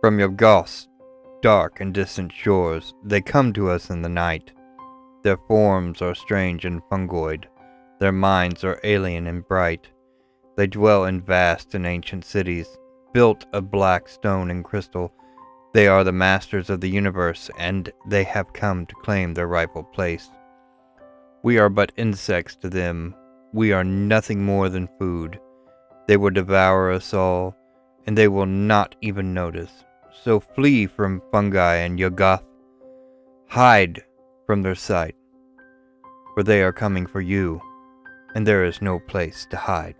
From Yuggoth's dark and distant shores, they come to us in the night. Their forms are strange and fungoid, their minds are alien and bright. They dwell in vast and ancient cities, built of black stone and crystal. They are the masters of the universe, and they have come to claim their rightful place. We are but insects to them. We are nothing more than food. They will devour us all, and they will not even notice. So flee from fungi and Yuggoth. Hide from their sight, for they are coming for you, and there is no place to hide.